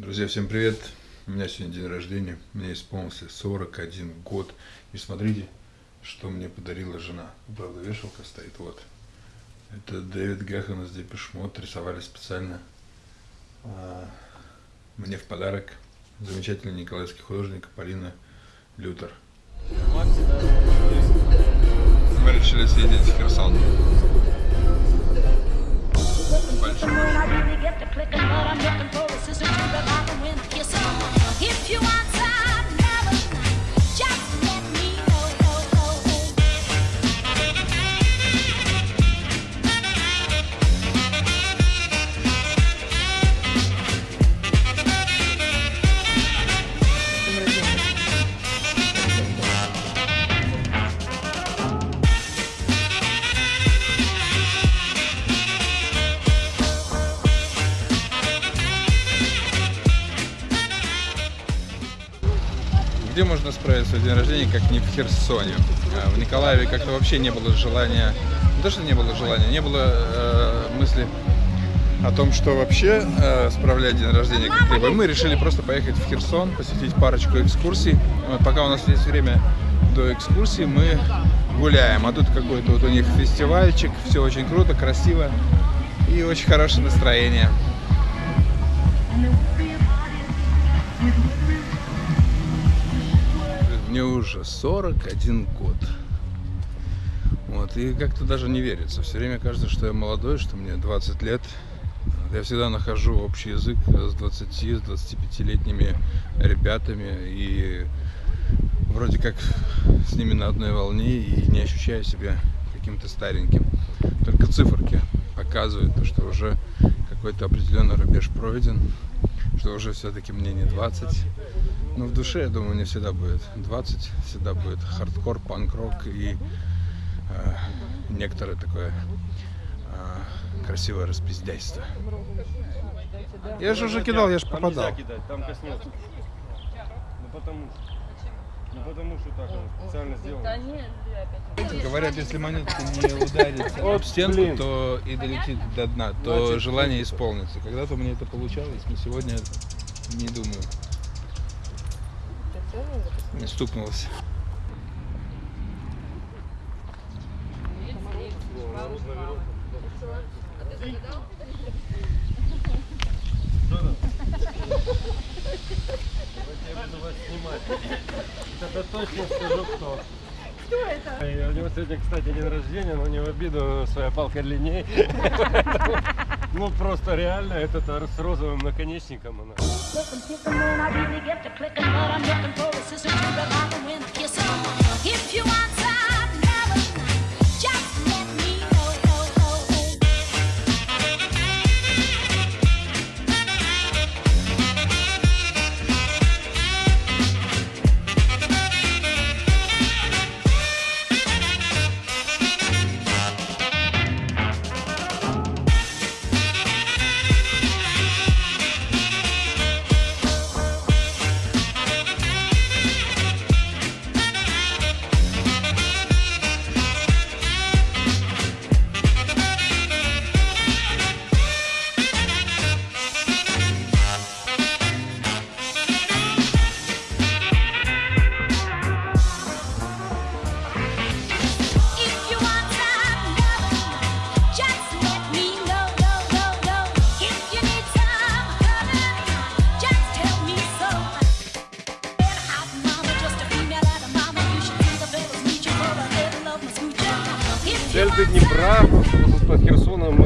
Друзья, всем привет! У меня сегодня день рождения, мне исполнился 41 год. И смотрите, что мне подарила жена. Правда, вешалка стоит, вот. Это Дэвид Гехен из Депешмот, рисовали специально а, мне в подарок. Замечательный николаевский художник Полина Лютер. Мы решили съездить в Херсон. clicking, but I'm looking for assistance to revive and win the kiss. If you want как не в Херсоне? А, В Николаеве как-то вообще не было желания, не то, что не было желания, не было э, мысли о том, что вообще э, справлять день рождения как-либо. Мы решили просто поехать в Херсон, посетить парочку экскурсий. Вот, пока у нас есть время до экскурсии, мы гуляем. А тут какой-то вот у них фестивальчик, все очень круто, красиво и очень хорошее настроение. Мне уже 41 год. Вот, и как-то даже не верится. Все время кажется, что я молодой, что мне 20 лет. Я всегда нахожу общий язык с 20, с 25-летними ребятами и вроде как с ними на одной волне и не ощущаю себя каким-то стареньким. Только циферки показывают, то, что уже какой-то определенный рубеж пройден, что уже все-таки мне не 20. Но в душе, я думаю, не всегда будет 20, всегда будет хардкор, панк-рок и э, некоторое такое э, красивое распиздяйство. Я же уже кидал, я же попадал. кидать, там коснется. Ну потому что. Ну потому что так оно специально сделано. Говорят, если монетка не ударится об стенку, блин. то и долетит до дна, то Значит, желание исполнится. Когда-то у меня это получалось, но сегодня не думаю. Не снимать. Это точно скажу кто. Кто это? У него сегодня, кстати, день рождения, но не в обиду, своя палка длиннее. Ну просто реально, это с розовым наконечником If the moon I really get to clicking, but I'm looking for a sister to the rock and wind kissing. If you want want Днепра, под Херсоном,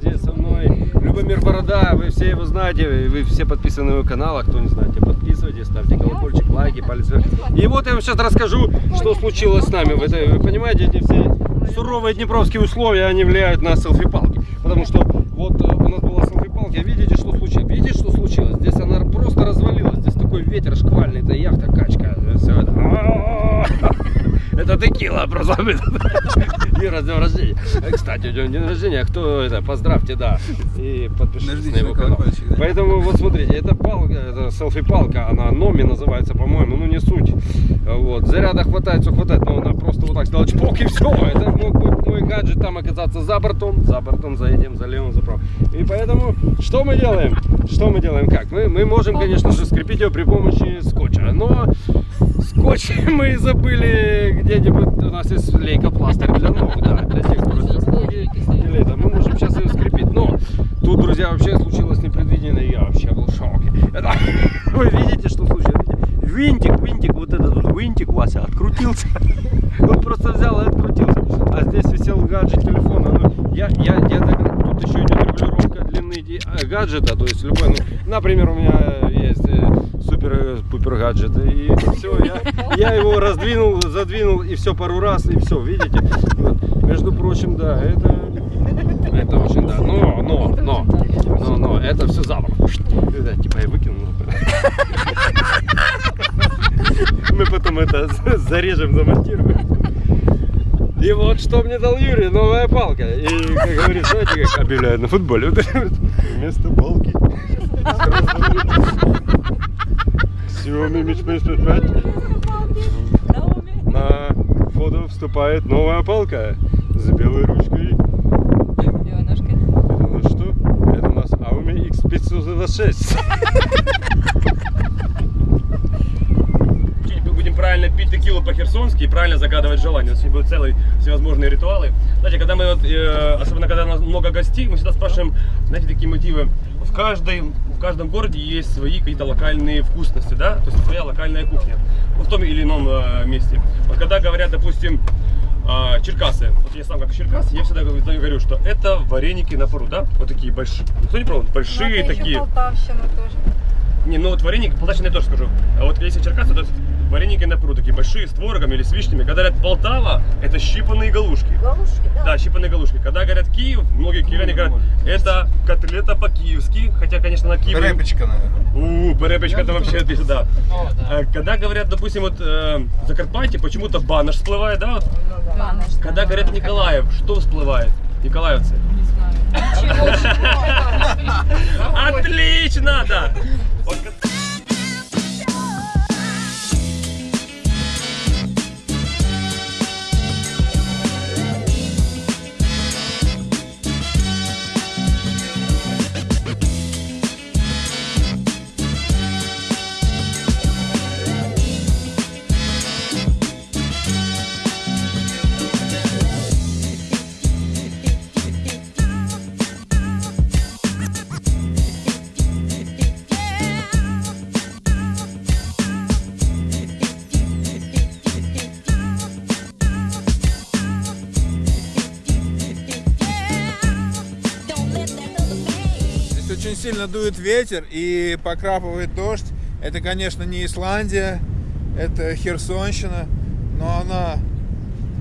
здесь со мной Любомир Борода, вы все его знаете, вы все подписаны на его канал, а кто не знаете, подписывайтесь, ставьте колокольчик, лайки, палец вверх. И вот я вам сейчас расскажу, что случилось с нами в этой, вы понимаете, эти все суровые днепровские условия, они влияют на селфи-палки, потому что вот э, у нас была селфи-палка, видите, что случилось, видите, что случилось, здесь она просто развалилась, здесь такой ветер шквальный, это яхта, качка, все это. Это текила просто. Днем рождения. Э, Кстати, у него день рождения, кто это, поздравьте, да. И подпишитесь на его канал. да? Поэтому вот смотрите, это палка, это селфи-палка, она Номи называется, по-моему, ну не суть. Вот, заряда хватает, все хватает, но она просто вот так сделала чпок и все. Это мог быть мой гаджет там оказаться за бортом, за бортом заедем, залем, за правым. И поэтому, что мы делаем? Что мы делаем? Как? Мы, мы можем, конечно же, скрепить его при помощи скотча, но скотч мы забыли где-нибудь, у нас есть лейкопластырь для ног, да, для тех, кто растет ноги, или это, мы можем сейчас ее скрепить, но тут, друзья, вообще случилось непредвиденное, я вообще был в шоке. Это- вы видите, что случилось? Винтик, винтик, вот этот вот винтик, Вася, открутился. Он просто взял и открутился. А здесь висел гаджет телефона. Ну, я, я, я тут еще идет регулировка длины э, гаджета. То есть любой, ну, например, у меня есть супер-пупер гаджет. И все, я, я его раздвинул, задвинул и все пару раз, и все, видите? Вот. Между прочим, да, это, это очень, да. Но, но, но, но, но, это все забор. Это, типа я выкинул. Мы потом это зарежем, замонтируем. И вот что мне дал Юрий, новая палка. И, как говорит, знаете, как объявляют на футболе, вместо палки. Mi 5 На фото вступает новая палка с белой ручкой. Белой ножкой. Это у нас что? Это у нас Xiaomi X506. Учить мы будем правильно пить текилу по-херсонски и правильно загадывать желания. У нас сегодня будут целые всевозможные ритуалы. Знаете, когда мы вот, э, особенно когда у нас много гостей, мы всегда спрашиваем, знаете, такие мотивы. В, каждой, в каждом городе есть свои какие-то локальные вкусности, да? То есть своя локальная кухня. Ну, в том или ином э, месте. Вот когда говорят, допустим, а, Черкасы. Вот я сам как Черкас, я всегда говорю, что это вареники на пару, да? Вот такие большие. Кто не пробовал? Большие такие. Полтавщина тоже. Не, ну вот вареники, полтавщина я тоже скажу. А вот если Черкасы, то вареники на такие большие, с творогом или с вишнями. Когда говорят Полтава, это щипанные галушки. Галушки, да? Да, щипанные галушки. Когда говорят Киев, многие киевляне говорят, это котлета по-киевски. Хотя, конечно, на Киеве... Репочка, наверное. У, перепечка это вообще да. А Когда говорят, допустим, вот э, Закарпатье, почему-то банаш всплывает, да? Да. Когда говорят Николаев, что всплывает? Николаевцы. Отлично, да. Сильно дует ветер и покрапывает дождь. Это, конечно, не Исландия, это Херсонщина, но она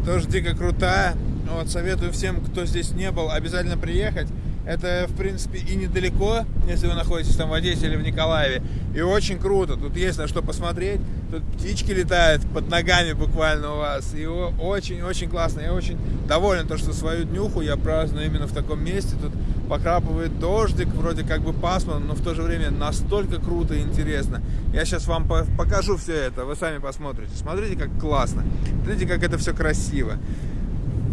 тоже дико крутая. Вот, советую всем, кто здесь не был, обязательно приехать. Это, в принципе, и недалеко, если вы находитесь там в Одессе или в Николаеве. И очень круто. Тут есть на что посмотреть. Тут птички летают под ногами буквально у вас. И очень-очень классно. Я очень доволен, то, что свою днюху я праздную именно в таком месте. Тут покрапывает дождик, вроде как бы пасмурно, но в то же время настолько круто и интересно. Я сейчас вам по- покажу все это, вы сами посмотрите. Смотрите, как классно. Смотрите, как это все красиво.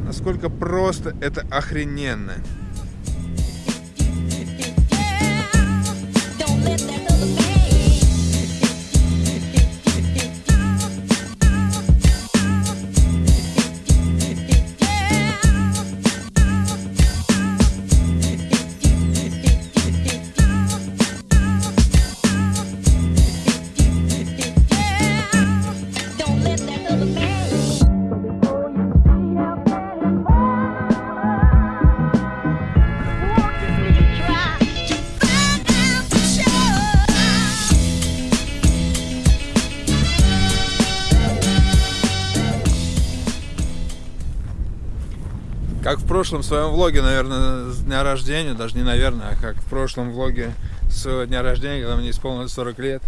Насколько просто это охрененно. Don't let that other Как в прошлом своем влоге, наверное, с дня рождения, даже не наверное, а как в прошлом влоге своего дня рождения, когда мне исполнилось 40 лет,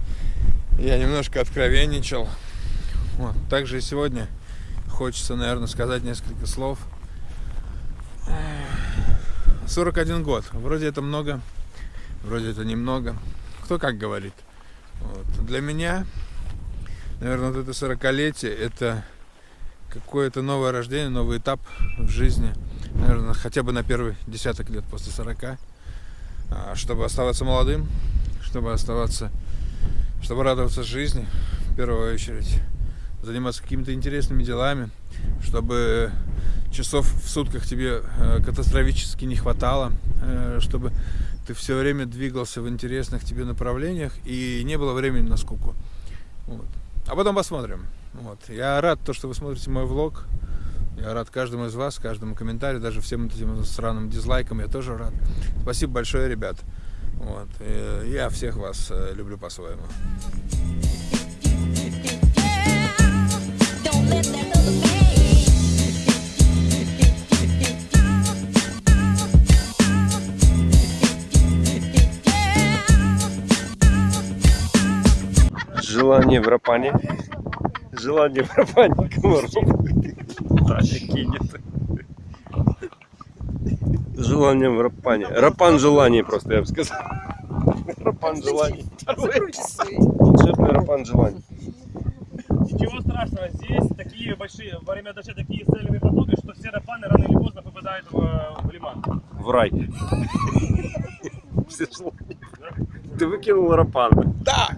я немножко откровенничал. Вот. Также и сегодня хочется, наверное, сказать несколько слов. 41 год. Вроде это много, вроде это немного. Кто как говорит. Вот. Для меня, наверное, вот это 40-летие, это какое-то новое рождение, новый этап в жизни. Наверное, хотя бы на первый десяток лет после 40. а, Чтобы оставаться молодым, чтобы оставаться, чтобы радоваться жизни в первую очередь, заниматься какими-то интересными делами, чтобы часов в сутках тебе э, катастрофически не хватало, э, чтобы ты все время двигался в интересных тебе направлениях и не было времени на скуку. Вот. А потом посмотрим. Вот. Я рад, то, что вы смотрите мой влог. Я рад каждому из вас, каждому комментарию, даже всем этим сраным дизлайкам я тоже рад. Спасибо большое, ребят. Вот. Я всех вас э, люблю по-своему. Желание в рапане. Желание в рапане комаров. Таня кинет. Желание в рапане. Рапан желаний просто, я бы сказал. Рапан желаний. Волшебный рапан желаний. Ничего страшного, здесь такие большие, во время дождя такие сильные потоки, что все рапаны рано или поздно попадают в, в лиман. В рай. Все желания. Ты выкинул рапан. Да!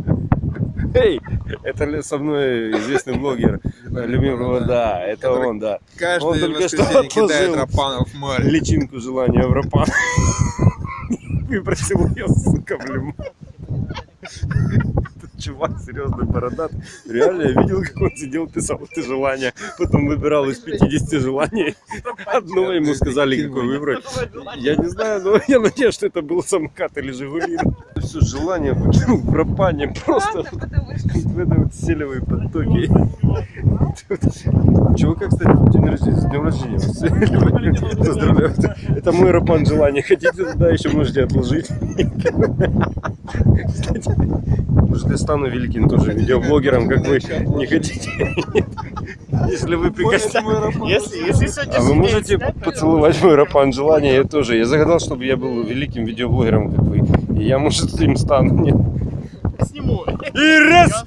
Эй, это со мной известный блогер Любимого, да, это он, да. Он Каждый только что кидает рапанов в море. личинку желания в рапан. Выбросил ее, сука. Этот чувак серьезный бородат. Реально, я видел, как он сидел, писал это желание. Потом выбирал из 50 желаний. Одно ему сказали, какое выбрать. Я не знаю, но я надеюсь, что это был самокат или Жигули. Все желание выкинул в рапане. Просто в этой вот селевой потоке. Чувака, кстати, день рождения, с днем рождения. Поздравляю. Это- Это мой рапан желания. Хотите туда еще можете отложить. Кстати, может стану великим тоже видеоблогером, как вы не хотите. Если вы прикоснетесь. Если, если сегодня А вы можете поцеловать мой рапан желания? Я тоже. Я загадал, чтобы я был великим видеоблогером, как вы. И я, может, им стану. Нет. сниму И раз!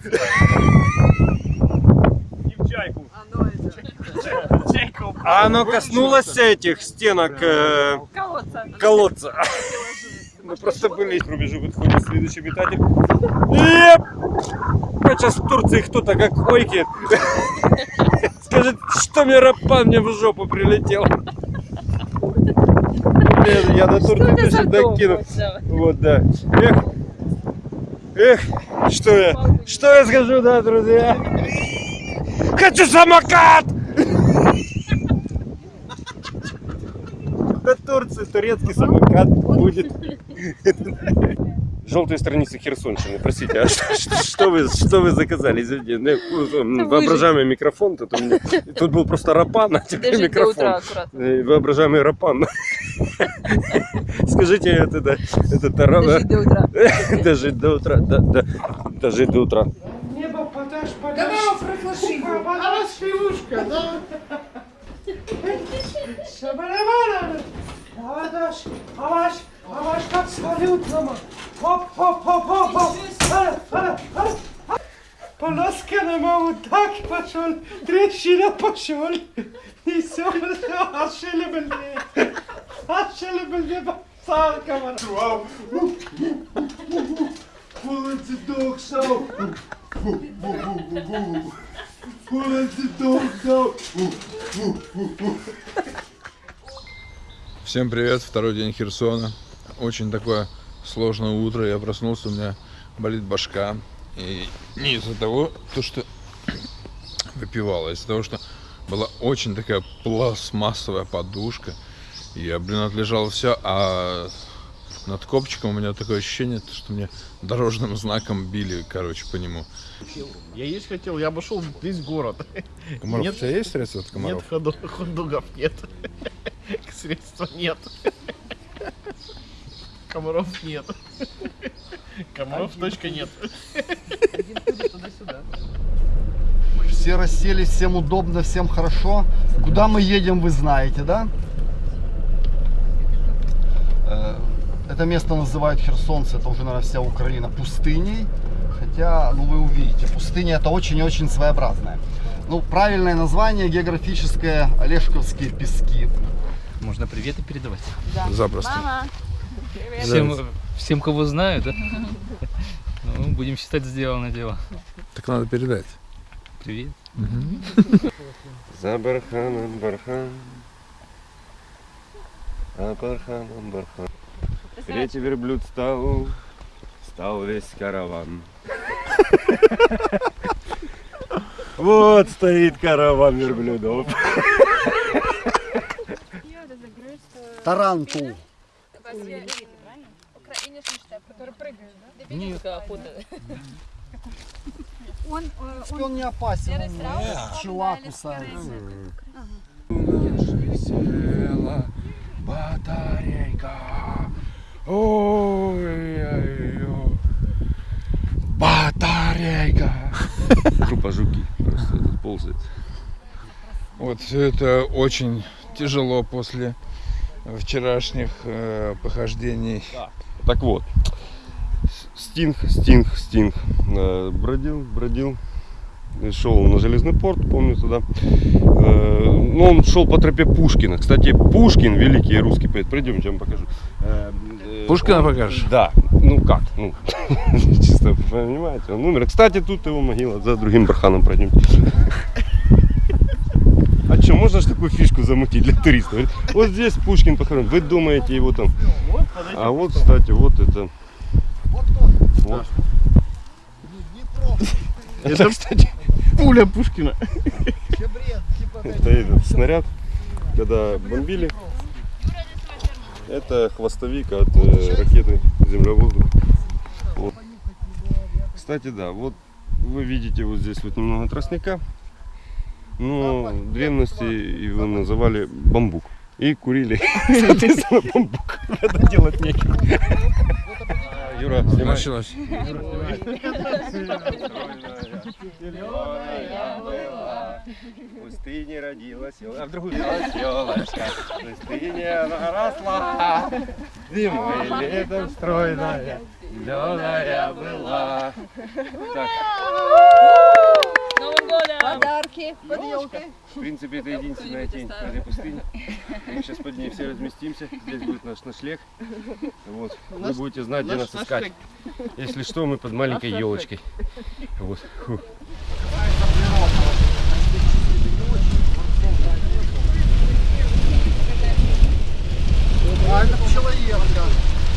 и в чайку. Чайку. А оно коснулось этих стенок э, Колодца. колодца. Мы просто были к рубежу подходим следующий метатель. Еп! Сейчас в Турции кто-то как ойкет. Скажет, что мне рапан мне в жопу прилетел. Блин, Я на Турцию точно докину. Вот, да. Эх, эх, что я, что я скажу, да, друзья? Хочу самокат! До Турции турецкий самокат будет. Желтые страницы Херсонщины, простите, а что, что- что вы, что вы заказали? Извините, ну, воображаемый микрофон, тут, у меня, тут был просто рапан, а теперь утра микрофон. Э, Воображаемый рапан. Скажите, это, это, это тара- Дожить до утра. Дожить до утра, да, да, дожить до утра. Небо подашь, подашь. А вас пивушка, да? Шабарабара. Arkadaş yavaş yavaş bak sarı utlama. Hop hop hop hop hop. E, e, e. Hadi hadi hadi. Po laskane mamu tak poszol, dreszina poszol. I są aşele belge. Aşele belge bak sağ kamera. Wow. Pulling the dog show. Boo, boo, boo, boo, boo. Pulling the dog show. Boo, boo, boo, boo. Всем привет, второй день Херсона. Очень такое сложное утро. Я проснулся, у меня болит башка. И не из-за того, то, что выпивал, а из-за того, что была очень такая пластмассовая подушка. Я, блин, отлежал все, а над копчиком у меня такое ощущение, то, что мне дорожным знаком били, короче, по нему. Я есть хотел, я обошел весь город. Комаров, Нет. у тебя есть средства от комаров? Нет ходу- ходугов, нет. Средства нет. Комаров нет. Комаров точка нет. Все расселись, всем удобно, всем хорошо. Куда мы едем, вы знаете, да? Э, Это Это место называют херсонцы, это уже, наверное, вся Украина, пустыней. Хотя, ну вы увидите, пустыня это очень и очень своеобразная. Ну, правильное название географическое Олешковские пески. Можно приветы передавать. Запросто. Мама. Всем, всем, кого знаю, да? Ну, будем считать сделано дело. Так надо передать. Привет. За барханом бархан. А барханом бархан. Третий верблюд стал, стал весь караван. Вот стоит караван верблюдов. Тарантул. Он, э, он Он не опасен, он пчела кусается. Села батарейка. Ой-ой-ой. Батарейка. Группа жуки просто тут ползает. Вот все это очень тяжело после вчерашних э, похождений. Так вот, Стинг, Стинг, Стинг э, бродил, бродил, и шел на железный порт, помню туда. Э, Ну, он шел по тропе Пушкина. Кстати, Пушкин, великий русский поэт, пройдемте, я вам покажу. Э, э, Пушкина он- покажешь? Да. Ну как? Ну, чисто понимаете, он умер. Кстати, тут его могила, за другим барханом пройдем. А что, можно же такую фишку замутить для туристов? Вот здесь Пушкин похоронен. Вы думаете его там? А вот, кстати, вот это. Вот. Это, кстати, Пуля Пушкина. Это этот снаряд, когда бомбили. Это хвостовик от э, ракеты земля-воздух. Вот. Кстати, да, вот вы видите вот здесь вот немного тростника. Но в древности его называли бамбук. И курили, соответственно, бамбук, когда делать нечего. Юра, снимай. Началось. В пустыне родилась, а в другую елочка. В пустыне она росла, зимой и летом стройная, зеленая была. Так! Подарки под елкой. в принципе, это единственная тень в этой пустыне. Мы сейчас под ней все разместимся. Здесь будет наш ночлег. Вот. Вы будете знать, где нас искать. Если что, мы под маленькой елочкой. Вот. Фу. А это пчелоедка.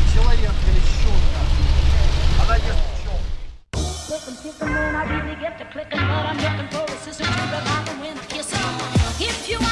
Пчелоедка или щетка. Она ест I really get to clicking, but I'm looking for a sister to when I'm. If you